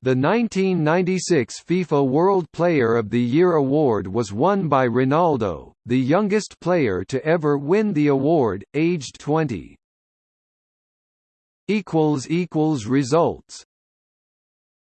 The 1996 FIFA World Player of the Year award was won by Ronaldo, the youngest player to ever win the award, aged 20. Results